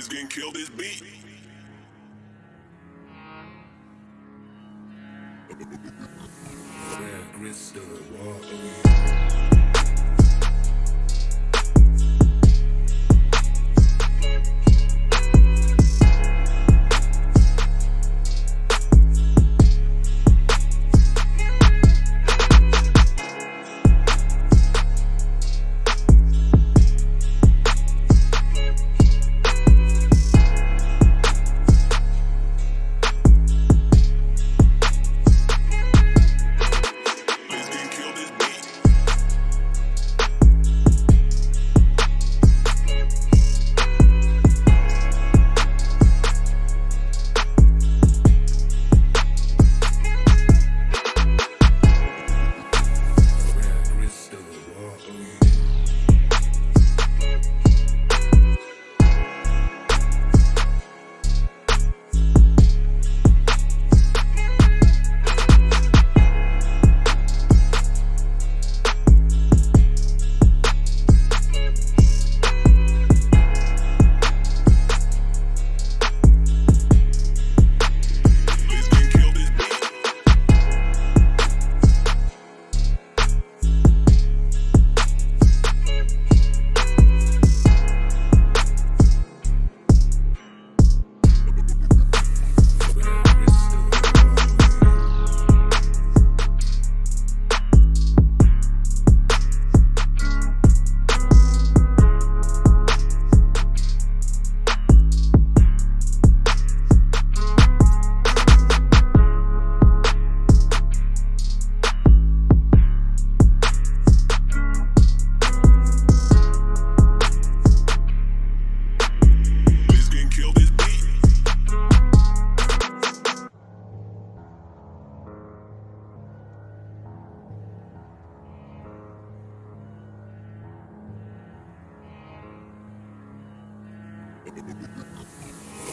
Please can kill this beat. Grits the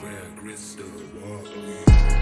Where grits the wall.